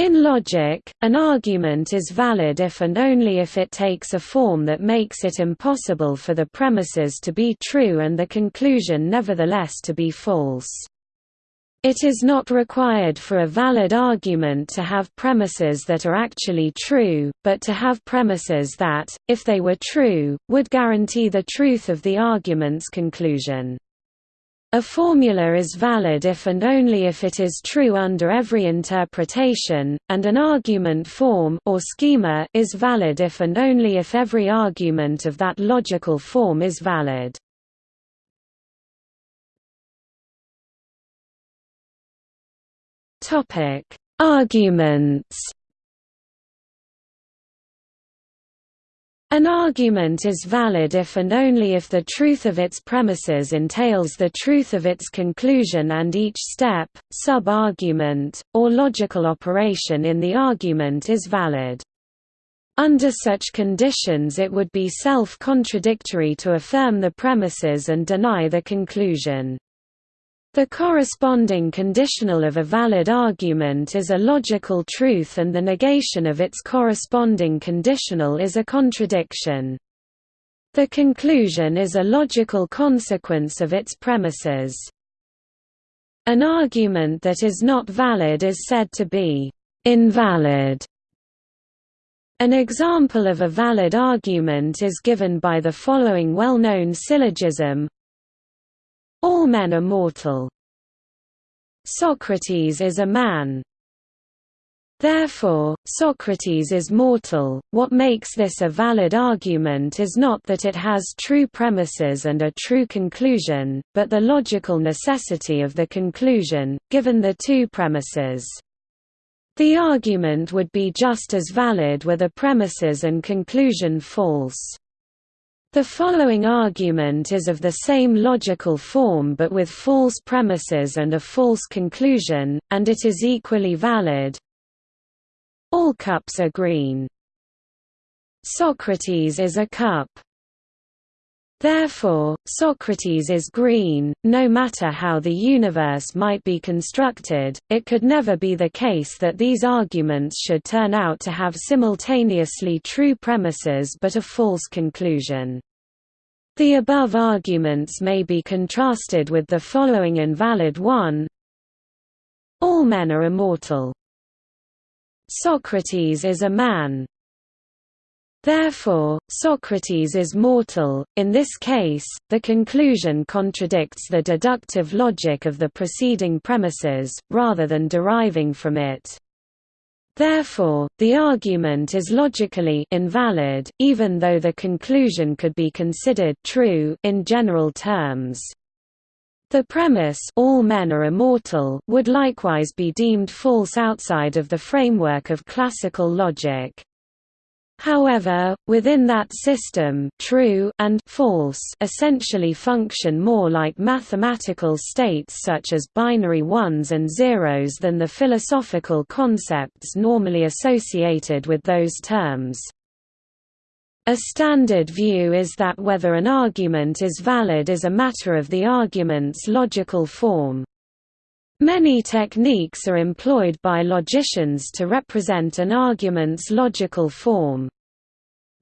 In logic, an argument is valid if and only if it takes a form that makes it impossible for the premises to be true and the conclusion nevertheless to be false. It is not required for a valid argument to have premises that are actually true, but to have premises that, if they were true, would guarantee the truth of the argument's conclusion. A formula is valid if and only if it is true under every interpretation, and an argument form or schema is valid if and only if every argument of that logical form is valid. Topic: Arguments An argument is valid if and only if the truth of its premises entails the truth of its conclusion and each step, sub-argument, or logical operation in the argument is valid. Under such conditions it would be self-contradictory to affirm the premises and deny the conclusion. The corresponding conditional of a valid argument is a logical truth and the negation of its corresponding conditional is a contradiction. The conclusion is a logical consequence of its premises. An argument that is not valid is said to be invalid. An example of a valid argument is given by the following well-known syllogism all men are mortal. Socrates is a man. Therefore, Socrates is mortal. What makes this a valid argument is not that it has true premises and a true conclusion, but the logical necessity of the conclusion, given the two premises. The argument would be just as valid were the premises and conclusion false. The following argument is of the same logical form but with false premises and a false conclusion, and it is equally valid. All cups are green. Socrates is a cup. Therefore, Socrates is green. No matter how the universe might be constructed, it could never be the case that these arguments should turn out to have simultaneously true premises but a false conclusion. The above arguments may be contrasted with the following invalid one All men are immortal. Socrates is a man. Therefore, Socrates is mortal. In this case, the conclusion contradicts the deductive logic of the preceding premises, rather than deriving from it. Therefore, the argument is logically invalid, even though the conclusion could be considered true in general terms. The premise all men are immortal would likewise be deemed false outside of the framework of classical logic. However, within that system true and false essentially function more like mathematical states such as binary ones and zeros than the philosophical concepts normally associated with those terms. A standard view is that whether an argument is valid is a matter of the argument's logical form. Many techniques are employed by logicians to represent an argument's logical form.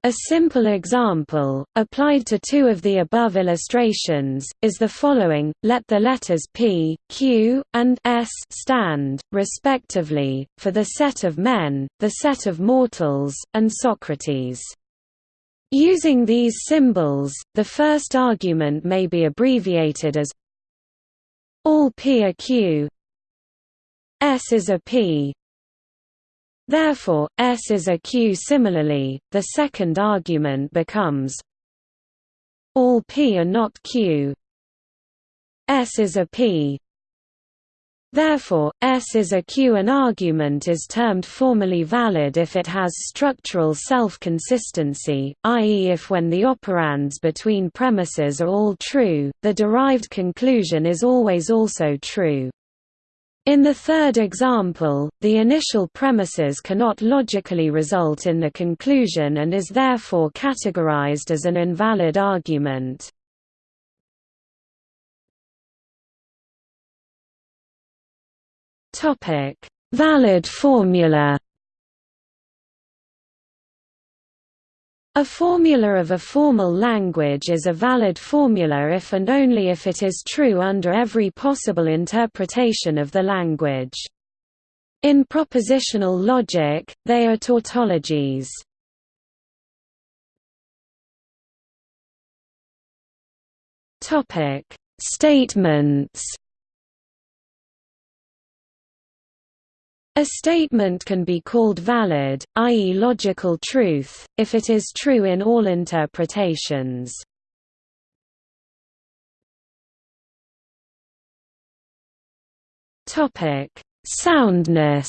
A simple example, applied to two of the above illustrations, is the following, let the letters p, q, and s stand, respectively, for the set of men, the set of mortals, and Socrates. Using these symbols, the first argument may be abbreviated as all P are Q S is a P Therefore, S is a Q. Similarly, the second argument becomes all P are not Q. S is a P. Therefore, S is a Q. An argument is termed formally valid if it has structural self-consistency, i.e. if when the operands between premises are all true, the derived conclusion is always also true. In the third example, the initial premises cannot logically result in the conclusion and is therefore categorized as an invalid argument. Valid formula A formula of a formal language is a valid formula if and only if it is true under every possible interpretation of the language. In propositional logic, they are tautologies. Statements A statement can be called valid, i.e. logical truth, if it is true in all interpretations. Topic: Soundness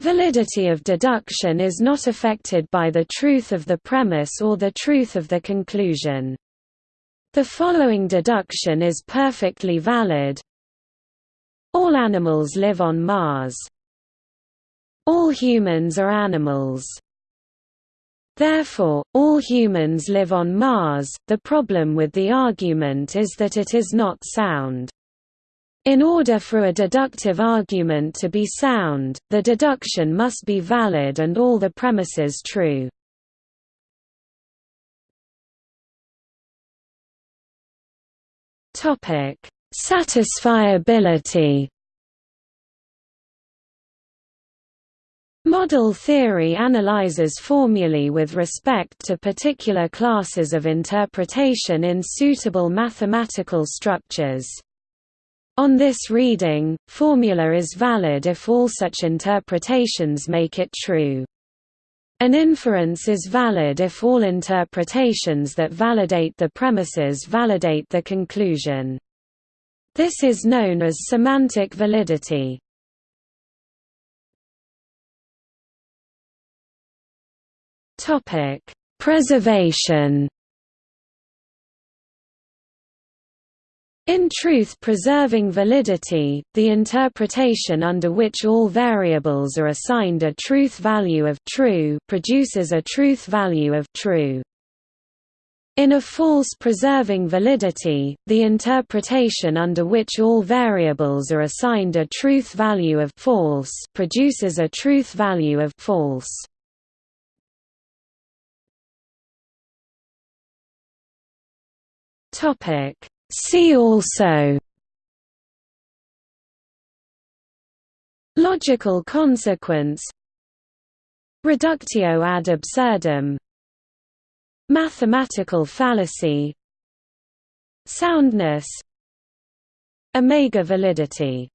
Validity of deduction is not affected by the truth of the premise or the truth of the conclusion. The following deduction is perfectly valid, all animals live on Mars. All humans are animals. Therefore, all humans live on Mars. The problem with the argument is that it is not sound. In order for a deductive argument to be sound, the deduction must be valid and all the premises true. Topic: Satisfiability Model theory analyzes formulae with respect to particular classes of interpretation in suitable mathematical structures. On this reading, formula is valid if all such interpretations make it true. An inference is valid if all interpretations that validate the premises validate the conclusion. This is known as semantic validity. Topic: Preservation. In truth-preserving validity, the interpretation under which all variables are assigned a truth value of true produces a truth value of true. In a false preserving validity, the interpretation under which all variables are assigned a truth value of false produces a truth value of false. Topic See also Logical consequence Reductio ad absurdum Mathematical fallacy Soundness Omega validity